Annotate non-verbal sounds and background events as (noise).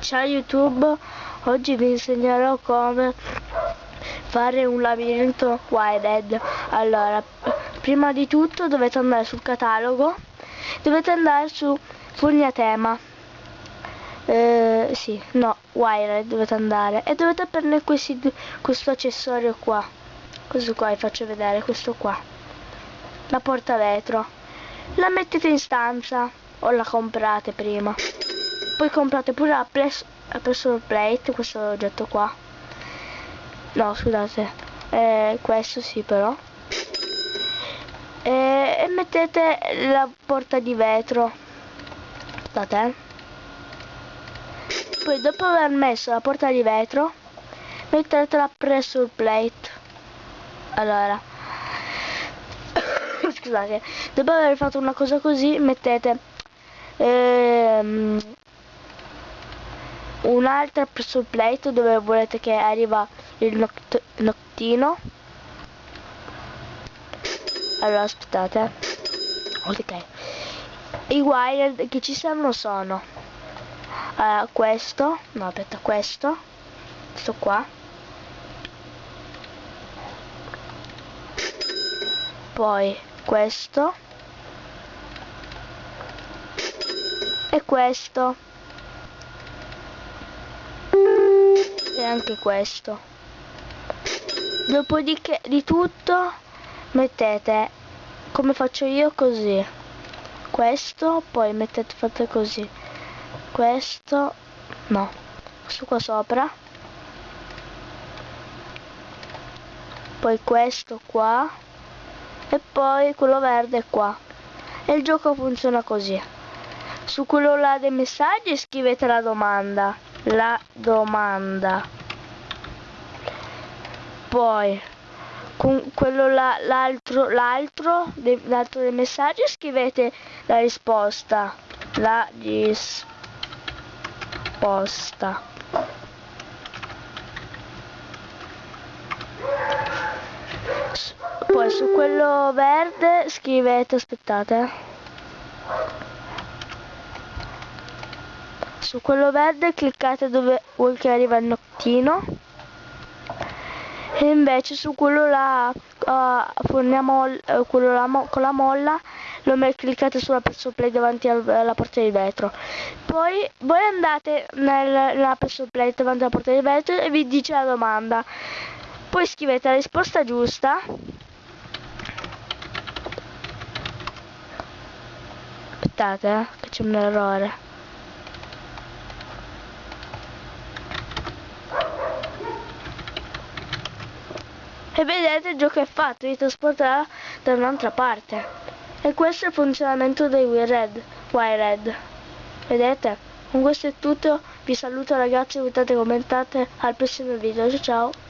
Ciao YouTube, oggi vi insegnerò come fare un labirinto wired. Allora, prima di tutto dovete andare sul catalogo, dovete andare su Fognatema. Eh, sì, no, wired dovete andare e dovete prendere questi, questo accessorio qua. Questo qua vi faccio vedere, questo qua. La porta vetro. La mettete in stanza o la comprate prima poi comprate pure la, press, la pressure plate questo oggetto qua. No scusate. Eh, questo sì però. E, e, mettete la porta di vetro. Aspettate eh. poi dopo aver messo la porta di vetro mettete la pressure plate. Allora. (coughs) Scusate. Dopo aver fatto una cosa così mettete ehm, un'altra pressure plate dove volete che arriva il noct noctino? Allora aspettate ok. I wired che ci servono sono allora, questo no aspetta questo questo qua. Poi questo. E questo e anche questo. Dopodiché di tutto mettete come faccio io così. Questo poi mettete fate così. Questo no. Questo qua sopra. Poi questo qua. E poi quello verde qua. E il gioco funziona così. Su quello là dei messaggi scrivete la domanda la domanda. Poi con quello l'altro l'altro l'altro dei messaggi scrivete la risposta. La risposta. Poi su quello verde scrivete aspettate su quello verde cliccate dove vuoi che arriva il nottino e invece su quello là uh, forniamo uh, quello là con la molla lo cliccate sulla pressure plate davanti alla porta di vetro. Poi voi andate nel, nella pressure plate davanti alla porta di vetro e vi dice la domanda. Poi scrivete la risposta giusta. Aspettate eh, che c'è un errore e vedete il gioco è fatto, vi trasporterà da un'altra parte. E questo è il funzionamento dei Wired. Wired. Vedete? Con questo è tutto, vi saluto ragazzi, commentate, al prossimo video, ciao ciao!